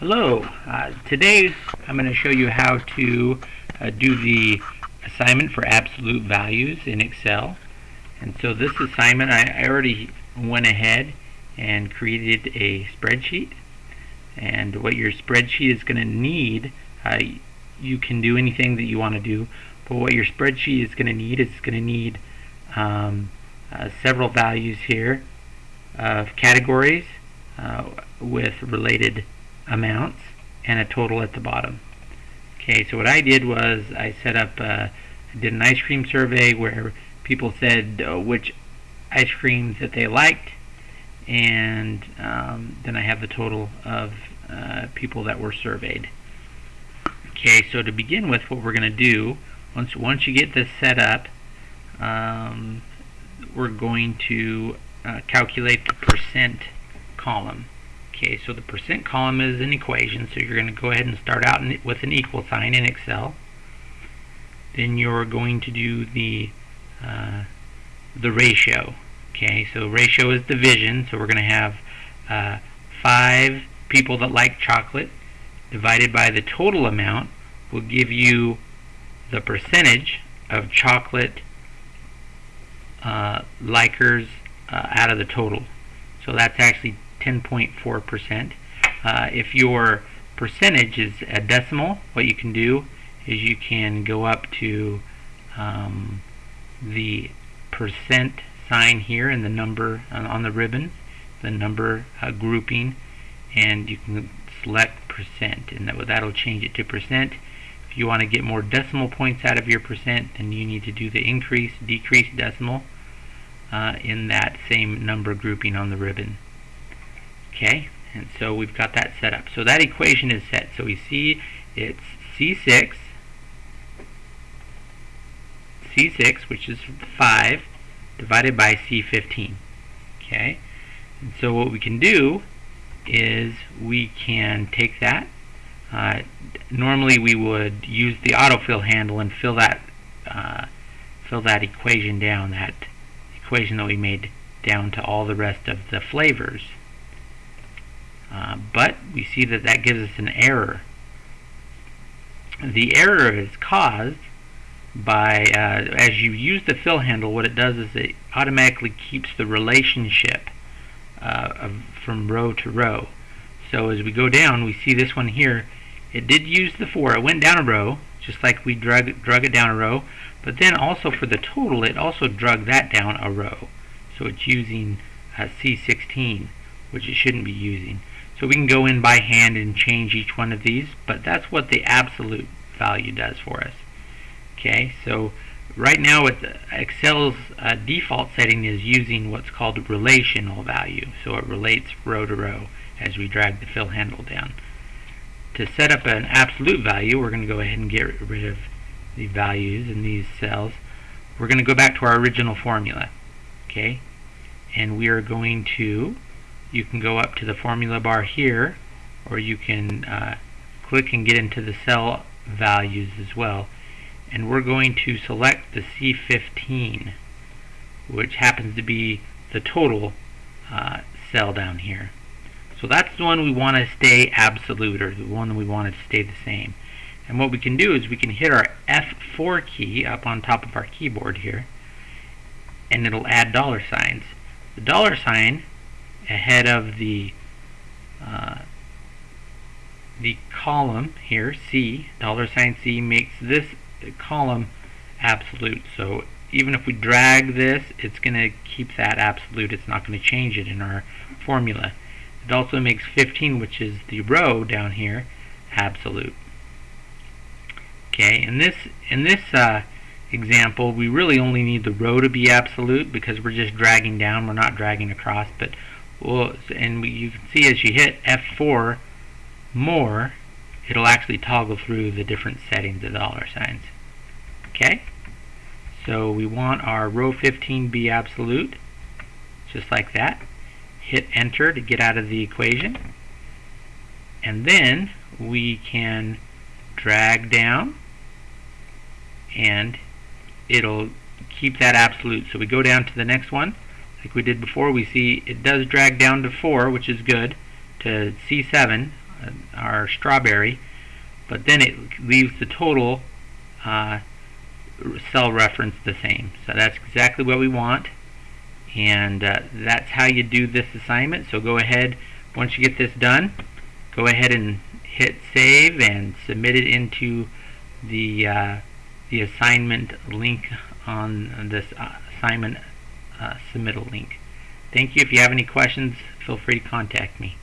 Hello, uh, today I'm going to show you how to uh, do the assignment for absolute values in Excel. And so this assignment, I, I already went ahead and created a spreadsheet. And what your spreadsheet is going to need, uh, you can do anything that you want to do, but what your spreadsheet is going to need is going to need um, uh, several values here of categories uh, with related amounts and a total at the bottom. Okay, so what I did was I set up, uh, did an ice cream survey where people said uh, which ice creams that they liked, and um, then I have the total of uh, people that were surveyed. Okay, so to begin with, what we're going to do, once once you get this set up, um, we're going to uh, calculate the percent column. Okay, so the percent column is an equation, so you're going to go ahead and start out with an equal sign in Excel. Then you're going to do the uh, the ratio. Okay, so ratio is division, so we're going to have uh, five people that like chocolate divided by the total amount will give you the percentage of chocolate uh, likers uh, out of the total. So that's actually 10.4%. Uh, if your percentage is a decimal, what you can do is you can go up to um, the percent sign here and the number on the ribbon, the number uh, grouping, and you can select percent, and that that'll change it to percent. If you want to get more decimal points out of your percent, then you need to do the increase, decrease decimal uh, in that same number grouping on the ribbon. Okay, and so we've got that set up. So that equation is set. So we see it's C6, C6, which is 5, divided by C15. Okay, and so what we can do is we can take that. Uh, normally we would use the autofill handle and fill that uh, fill that equation down, that equation that we made down to all the rest of the flavors. Uh, but we see that that gives us an error. The error is caused by, uh, as you use the fill handle, what it does is it automatically keeps the relationship uh, of, from row to row. So as we go down, we see this one here. It did use the 4. It went down a row, just like we drug, drug it down a row. But then also for the total, it also drug that down a row. So it's using uh, C16, which it shouldn't be using. So we can go in by hand and change each one of these, but that's what the absolute value does for us. Okay, so right now with Excel's uh, default setting is using what's called relational value. So it relates row to row as we drag the fill handle down. To set up an absolute value, we're going to go ahead and get rid of the values in these cells. We're going to go back to our original formula. Okay, and we are going to you can go up to the formula bar here or you can uh, click and get into the cell values as well. And we're going to select the C15 which happens to be the total uh, cell down here. So that's the one we want to stay absolute or the one we want to stay the same. And what we can do is we can hit our F4 key up on top of our keyboard here and it'll add dollar signs. The dollar sign ahead of the uh, the column here, C, dollar sign C, makes this column absolute. So even if we drag this, it's going to keep that absolute. It's not going to change it in our formula. It also makes 15, which is the row down here, absolute. Okay, in this in this uh, example, we really only need the row to be absolute because we're just dragging down. We're not dragging across, but well, and you can see as you hit F4 more, it'll actually toggle through the different settings of dollar signs. Okay? So we want our row 15 be absolute, just like that. Hit enter to get out of the equation. And then we can drag down and it'll keep that absolute. So we go down to the next one like we did before, we see it does drag down to 4, which is good, to C7 uh, our strawberry, but then it leaves the total uh, cell reference the same. So that's exactly what we want and uh, that's how you do this assignment so go ahead once you get this done go ahead and hit save and submit it into the uh, the assignment link on this uh, assignment Uh, submittal link. Thank you. If you have any questions feel free to contact me